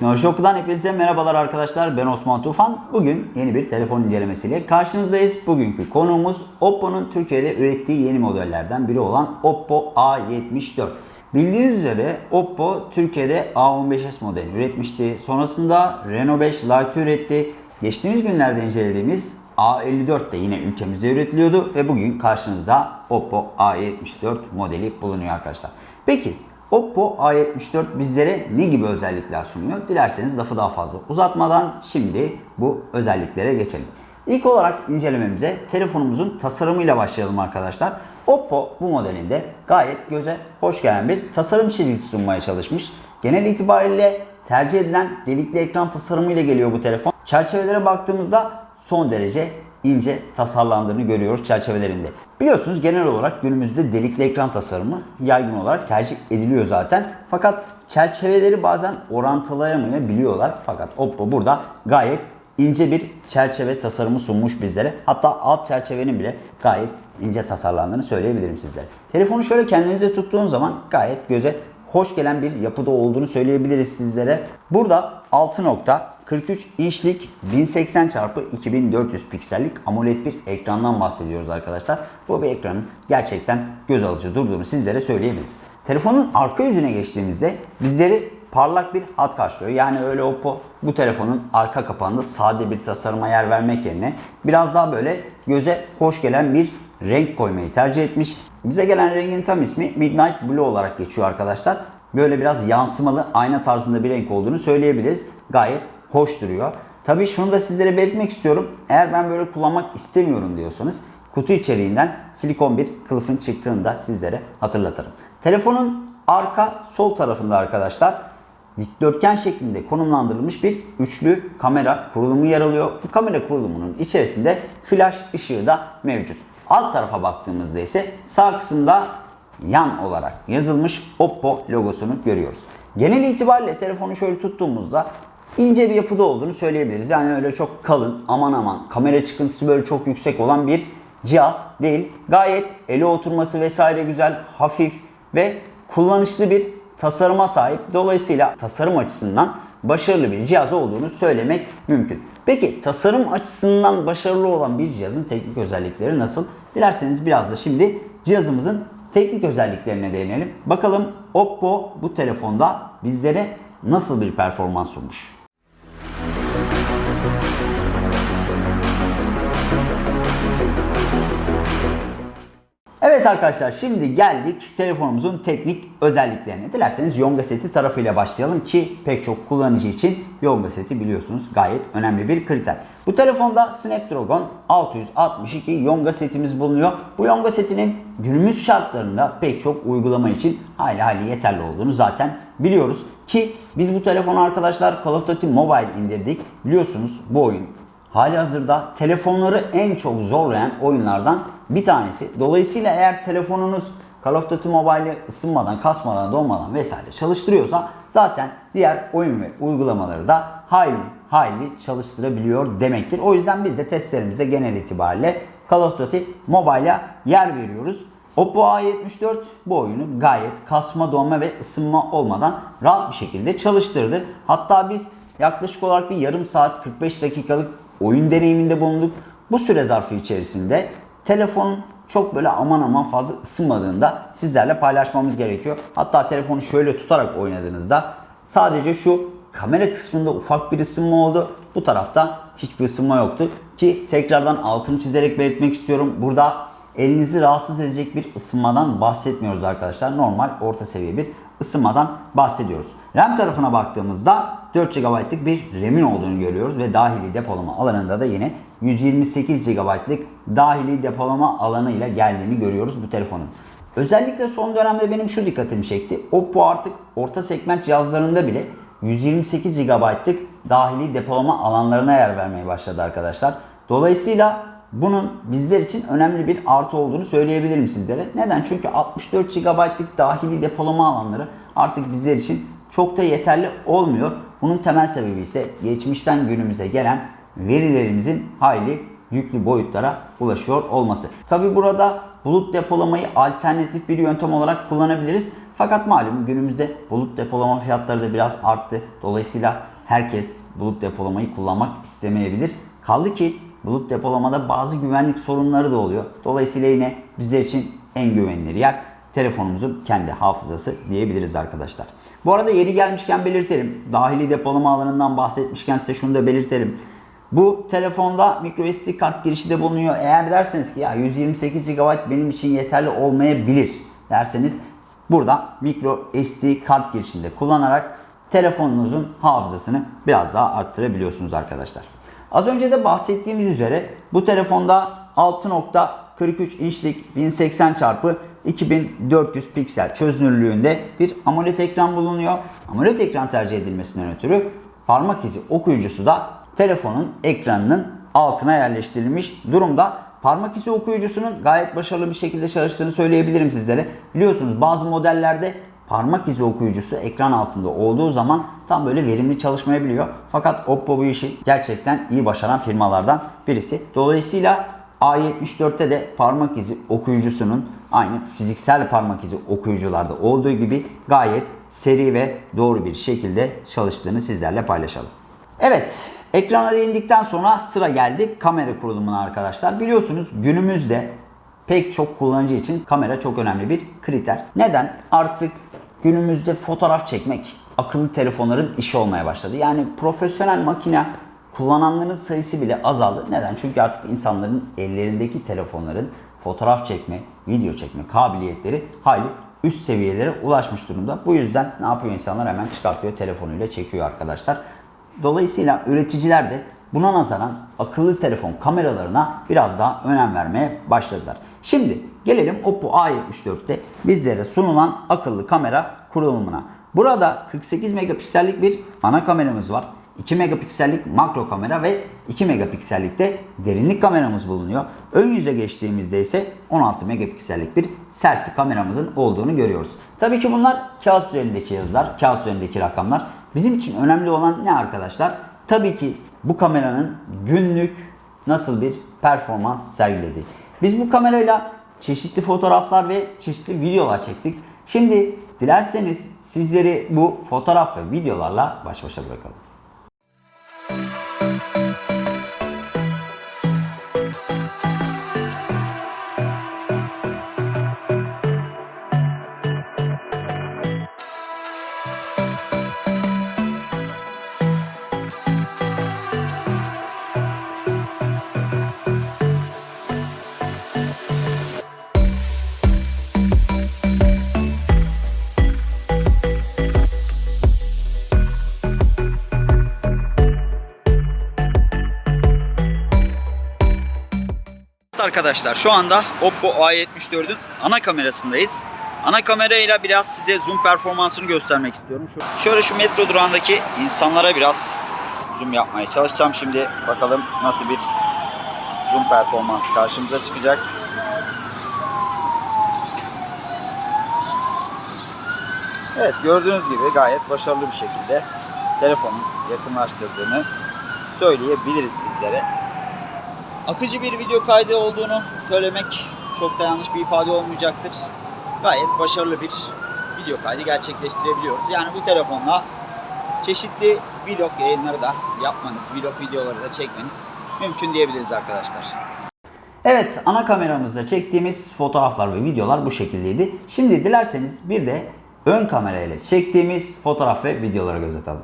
Teknoloji hepinize merhabalar arkadaşlar. Ben Osman Tufan. Bugün yeni bir telefon incelemesiyle karşınızdayız. Bugünkü konuğumuz Oppo'nun Türkiye'de ürettiği yeni modellerden biri olan Oppo A74. Bildiğiniz üzere Oppo Türkiye'de A15s modeli üretmişti. Sonrasında Reno 5 Lite üretti. Geçtiğimiz günlerde incelediğimiz A54 de yine ülkemizde üretiliyordu ve bugün karşınızda Oppo A74 modeli bulunuyor arkadaşlar. Peki Oppo A74 bizlere ne gibi özellikler sunuyor? Dilerseniz lafı daha fazla uzatmadan şimdi bu özelliklere geçelim. İlk olarak incelememize telefonumuzun tasarımıyla başlayalım arkadaşlar. Oppo bu modelinde gayet göze hoş gelen bir tasarım çizgisi sunmaya çalışmış. Genel itibariyle tercih edilen delikli ekran tasarımıyla geliyor bu telefon. Çerçevelere baktığımızda son derece ince tasarlandığını görüyoruz çerçevelerinde. Biliyorsunuz genel olarak günümüzde delikli ekran tasarımı yaygın olarak tercih ediliyor zaten. Fakat çerçeveleri bazen orantılayamayabiliyorlar. Fakat Oppo burada gayet ince bir çerçeve tasarımı sunmuş bizlere. Hatta alt çerçevenin bile gayet ince tasarlandığını söyleyebilirim sizlere. Telefonu şöyle kendinize tuttuğun zaman gayet göze hoş gelen bir yapıda olduğunu söyleyebiliriz sizlere. Burada 6.43 inçlik 1080 x 2400 piksellik AMOLED bir ekrandan bahsediyoruz arkadaşlar. Bu bir ekranın gerçekten göz alıcı durduğunu sizlere söyleyebiliriz. Telefonun arka yüzüne geçtiğimizde bizleri parlak bir hat karşılıyor. Yani öyle Oppo bu telefonun arka kapağında sade bir tasarıma yer vermek yerine biraz daha böyle göze hoş gelen bir renk koymayı tercih etmiş. Bize gelen rengin tam ismi Midnight Blue olarak geçiyor arkadaşlar. Böyle biraz yansımalı ayna tarzında bir renk olduğunu söyleyebiliriz. Gayet hoş duruyor. Tabii şunu da sizlere belirtmek istiyorum. Eğer ben böyle kullanmak istemiyorum diyorsanız kutu içeriğinden silikon bir kılıfın çıktığını da sizlere hatırlatırım. Telefonun arka sol tarafında arkadaşlar dikdörtgen şeklinde konumlandırılmış bir üçlü kamera kurulumu yer alıyor. Bu kamera kurulumunun içerisinde flash ışığı da mevcut. Alt tarafa baktığımızda ise sağ kısımda yan olarak yazılmış Oppo logosunu görüyoruz. Genel itibariyle telefonu şöyle tuttuğumuzda ince bir yapıda olduğunu söyleyebiliriz. Yani öyle çok kalın aman aman kamera çıkıntısı böyle çok yüksek olan bir cihaz değil. Gayet ele oturması vesaire güzel, hafif ve kullanışlı bir tasarıma sahip. Dolayısıyla tasarım açısından başarılı bir cihaz olduğunu söylemek mümkün. Peki tasarım açısından başarılı olan bir cihazın teknik özellikleri nasıl? Dilerseniz biraz da şimdi cihazımızın teknik özelliklerine değinelim. Bakalım Oppo bu telefonda bizlere nasıl bir performans sunmuş? Evet arkadaşlar şimdi geldik telefonumuzun teknik özelliklerine. Dilerseniz Yonga seti tarafıyla başlayalım ki pek çok kullanıcı için Yonga seti biliyorsunuz gayet önemli bir kriter. Bu telefonda Snapdragon 662 Yonga setimiz bulunuyor. Bu Yonga setinin günümüz şartlarında pek çok uygulama için hali hali yeterli olduğunu zaten biliyoruz. Ki biz bu telefonu arkadaşlar Call of Duty Mobile indirdik. Biliyorsunuz bu oyun hali hazırda telefonları en çok zorlayan oyunlardan bir tanesi. Dolayısıyla eğer telefonunuz Call of Duty Mobile'i ısınmadan, kasmadan, donmadan vesaire çalıştırıyorsa zaten diğer oyun ve uygulamaları da hayli hayli çalıştırabiliyor demektir. O yüzden biz de testlerimize genel itibariyle Call of Duty Mobile'a yer veriyoruz. Oppo A74 bu oyunu gayet kasma, donma ve ısınma olmadan rahat bir şekilde çalıştırdı. Hatta biz yaklaşık olarak bir yarım saat 45 dakikalık oyun deneyiminde bulunduk. Bu süre zarfı içerisinde telefonun çok böyle aman aman fazla ısınmadığında sizlerle paylaşmamız gerekiyor. Hatta telefonu şöyle tutarak oynadığınızda sadece şu kamera kısmında ufak bir ısınma oldu. Bu tarafta hiçbir ısınma yoktu. Ki tekrardan altını çizerek belirtmek istiyorum. Burada elinizi rahatsız edecek bir ısınmadan bahsetmiyoruz arkadaşlar. Normal orta seviye bir ısınmadan bahsediyoruz. RAM tarafına baktığımızda 4 GB'lık bir RAM'in olduğunu görüyoruz ve dahili depolama alanında da yine 128 GB'lık dahili depolama alanıyla geldiğini görüyoruz bu telefonun. Özellikle son dönemde benim şu dikkatimi çekti. Oppo artık orta segment cihazlarında bile 128 GB'lık dahili depolama alanlarına yer vermeye başladı arkadaşlar. Dolayısıyla bunun bizler için önemli bir artı olduğunu söyleyebilirim sizlere. Neden? Çünkü 64 GB'lık dahili depolama alanları artık bizler için çok da yeterli olmuyor. Bunun temel sebebi ise geçmişten günümüze gelen verilerimizin hayli yüklü boyutlara ulaşıyor olması. Tabi burada bulut depolamayı alternatif bir yöntem olarak kullanabiliriz. Fakat malum günümüzde bulut depolama fiyatları da biraz arttı. Dolayısıyla herkes bulut depolamayı kullanmak istemeyebilir. Kaldı ki bulut depolamada bazı güvenlik sorunları da oluyor. Dolayısıyla yine bizler için en güvenilir yer telefonumuzun kendi hafızası diyebiliriz arkadaşlar. Bu arada yeri gelmişken belirtelim. Dahili depolama alanından bahsetmişken size şunu da belirtelim. Bu telefonda micro SD kart girişi de bulunuyor. Eğer derseniz ki ya 128 GB benim için yeterli olmayabilir derseniz burada micro SD kart girişinde kullanarak telefonunuzun hafızasını biraz daha arttırabiliyorsunuz arkadaşlar. Az önce de bahsettiğimiz üzere bu telefonda 6.43 inçlik 1080 çarpı 2400 piksel çözünürlüğünde bir AMOLED ekran bulunuyor. AMOLED ekran tercih edilmesinden ötürü parmak izi okuyucusu da telefonun ekranının altına yerleştirilmiş durumda. Parmak izi okuyucusunun gayet başarılı bir şekilde çalıştığını söyleyebilirim sizlere. Biliyorsunuz bazı modellerde parmak izi okuyucusu ekran altında olduğu zaman tam böyle verimli çalışmayabiliyor. Fakat Oppo bu işi gerçekten iyi başaran firmalardan birisi. Dolayısıyla A74'te de parmak izi okuyucusunun aynı fiziksel parmak izi okuyucularda olduğu gibi gayet seri ve doğru bir şekilde çalıştığını sizlerle paylaşalım. Evet, ekrana değindikten sonra sıra geldi kamera kurulumuna arkadaşlar. Biliyorsunuz günümüzde pek çok kullanıcı için kamera çok önemli bir kriter. Neden? Artık günümüzde fotoğraf çekmek akıllı telefonların işi olmaya başladı. Yani profesyonel makine kullananların sayısı bile azaldı. Neden? Çünkü artık insanların ellerindeki telefonların fotoğraf çekme, video çekme kabiliyetleri hayli üst seviyelere ulaşmış durumda. Bu yüzden ne yapıyor insanlar? Hemen çıkartıyor telefonuyla çekiyor arkadaşlar. Dolayısıyla üreticiler de buna nazaran akıllı telefon kameralarına biraz daha önem vermeye başladılar. Şimdi gelelim Oppo A74'te bizlere sunulan akıllı kamera kurulumuna. Burada 48 megapiksellik bir ana kameramız var. 2 megapiksellik makro kamera ve 2 megapiksellik de derinlik kameramız bulunuyor. Ön yüze geçtiğimizde ise 16 megapiksellik bir selfie kameramızın olduğunu görüyoruz. Tabii ki bunlar kağıt üzerindeki yazılar, kağıt üzerindeki rakamlar. Bizim için önemli olan ne arkadaşlar? Tabii ki bu kameranın günlük nasıl bir performans sergilediği. Biz bu kamerayla çeşitli fotoğraflar ve çeşitli videolar çektik. Şimdi dilerseniz sizleri bu fotoğraf ve videolarla baş başa bırakalım. Arkadaşlar şu anda Oppo A74'ün ana kamerasındayız. Ana kamerayla biraz size zoom performansını göstermek istiyorum. Şöyle şu metro durağındaki insanlara biraz zoom yapmaya çalışacağım şimdi. Bakalım nasıl bir zoom performansı karşımıza çıkacak. Evet gördüğünüz gibi gayet başarılı bir şekilde telefonun yakınlaştırdığını söyleyebiliriz sizlere. Akıcı bir video kaydı olduğunu söylemek çok da yanlış bir ifade olmayacaktır. Gayet başarılı bir video kaydı gerçekleştirebiliyoruz. Yani bu telefonla çeşitli vlog yayınları da yapmanız, vlog videoları da çekmeniz mümkün diyebiliriz arkadaşlar. Evet, ana kameramızda çektiğimiz fotoğraflar ve videolar bu şekildeydi. Şimdi dilerseniz bir de ön kamerayla çektiğimiz fotoğraf ve videolara göz atalım.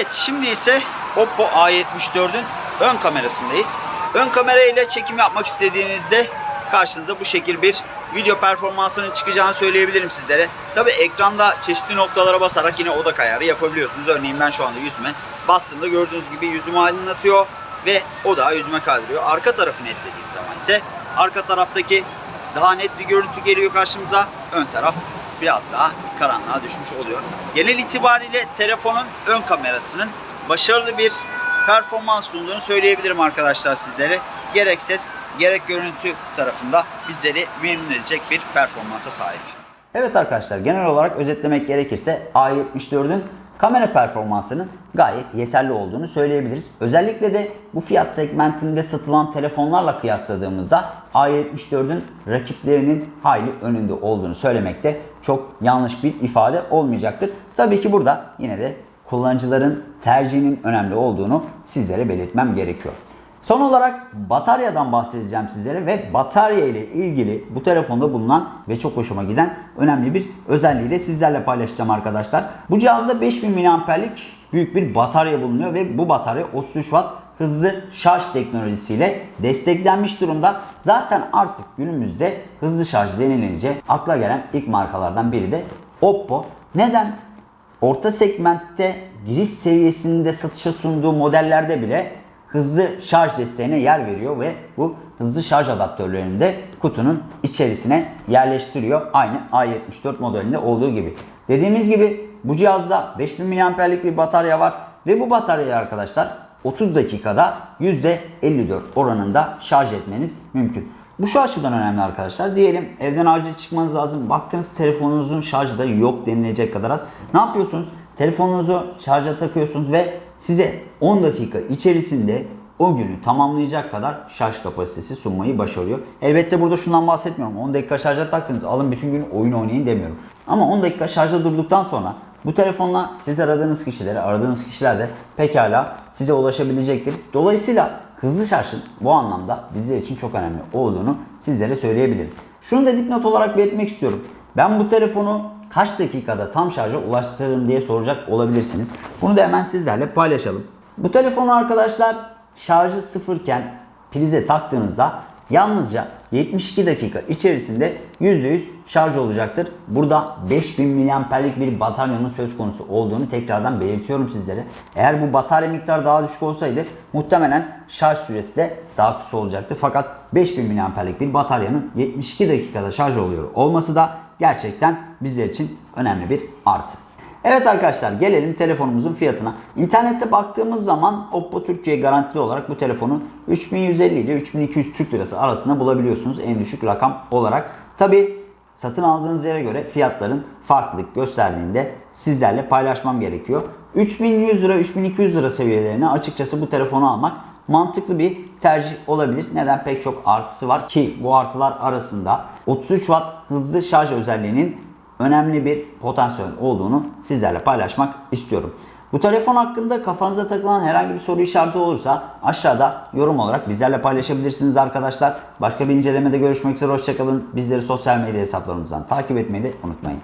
Evet şimdi ise Oppo A74'ün ön kamerasındayız. Ön kamera ile çekim yapmak istediğinizde karşınıza bu şekil bir video performansının çıkacağını söyleyebilirim sizlere. Tabi ekranda çeşitli noktalara basarak yine odak ayarı yapabiliyorsunuz. Örneğin ben şu anda yüzüme bastığımda gördüğünüz gibi yüzümü aydınlatıyor ve odağı yüzüme kaydırıyor. Arka tarafı netlediğim zaman ise arka taraftaki daha net bir görüntü geliyor karşımıza. Ön taraf biraz daha karanlığa düşmüş oluyor. Genel itibariyle telefonun ön kamerasının başarılı bir performans sunduğunu söyleyebilirim arkadaşlar sizlere. Gerek ses gerek görüntü tarafında bizleri memnun edecek bir performansa sahip. Evet arkadaşlar genel olarak özetlemek gerekirse A74'ün kamera performansının gayet yeterli olduğunu söyleyebiliriz. Özellikle de bu fiyat segmentinde satılan telefonlarla kıyasladığımızda A74'ün rakiplerinin hayli önünde olduğunu söylemekte çok yanlış bir ifade olmayacaktır. Tabii ki burada yine de kullanıcıların tercihinin önemli olduğunu sizlere belirtmem gerekiyor. Son olarak bataryadan bahsedeceğim sizlere ve batarya ile ilgili bu telefonda bulunan ve çok hoşuma giden önemli bir özelliği de sizlerle paylaşacağım arkadaşlar. Bu cihazda 5000 mAh'lik büyük bir batarya bulunuyor ve bu batarya 33 Watt hızlı şarj teknolojisiyle desteklenmiş durumda. Zaten artık günümüzde hızlı şarj denilince akla gelen ilk markalardan biri de Oppo. Neden? Orta segmentte giriş seviyesinde satışa sunduğu modellerde bile hızlı şarj desteğine yer veriyor ve bu hızlı şarj adaptörlerini de kutunun içerisine yerleştiriyor. Aynı A74 modelinde olduğu gibi. Dediğimiz gibi bu cihazda 5000 mAh'lik bir batarya var ve bu bataryayı arkadaşlar 30 dakikada %54 oranında şarj etmeniz mümkün. Bu şu açıdan önemli arkadaşlar. Diyelim evden acil çıkmanız lazım. Baktınız telefonunuzun şarjı da yok denilecek kadar az. Ne yapıyorsunuz? Telefonunuzu şarja takıyorsunuz ve size 10 dakika içerisinde o günü tamamlayacak kadar şarj kapasitesi sunmayı başarıyor. Elbette burada şundan bahsetmiyorum. 10 dakika şarja taktınız alın bütün gün oyun oynayın demiyorum. Ama 10 dakika şarjda durduktan sonra bu telefonla siz aradığınız kişilere, aradığınız kişiler de pekala size ulaşabilecektir. Dolayısıyla hızlı şarjın bu anlamda bizler için çok önemli olduğunu sizlere söyleyebilirim. Şunu da dipnot olarak belirtmek istiyorum. Ben bu telefonu kaç dakikada tam şarja ulaştırırım diye soracak olabilirsiniz. Bunu da hemen sizlerle paylaşalım. Bu telefonu arkadaşlar şarjı sıfırken prize taktığınızda yalnızca 72 dakika içerisinde %100 şarj olacaktır. Burada 5000 mAh'lik bir bataryanın söz konusu olduğunu tekrardan belirtiyorum sizlere. Eğer bu batarya miktarı daha düşük olsaydı muhtemelen şarj süresi de daha kısa olacaktı. Fakat 5000 mAh'lik bir bataryanın 72 dakikada şarj oluyor olması da gerçekten bizler için önemli bir artı. Evet arkadaşlar gelelim telefonumuzun fiyatına. İnternette baktığımız zaman Oppo Türkiye garantili olarak bu telefonu 3150 ile 3200 Türk Lirası arasında bulabiliyorsunuz en düşük rakam olarak. Tabi satın aldığınız yere göre fiyatların farklılık gösterdiğinde sizlerle paylaşmam gerekiyor. 3100 lira 3200 lira seviyelerine açıkçası bu telefonu almak mantıklı bir tercih olabilir. Neden? Pek çok artısı var ki bu artılar arasında 33 Watt hızlı şarj özelliğinin önemli bir potansiyel olduğunu sizlerle paylaşmak istiyorum. Bu telefon hakkında kafanıza takılan herhangi bir soru işareti olursa aşağıda yorum olarak bizlerle paylaşabilirsiniz arkadaşlar. Başka bir incelemede görüşmek üzere hoşçakalın. Bizleri sosyal medya hesaplarımızdan takip etmeyi de unutmayın.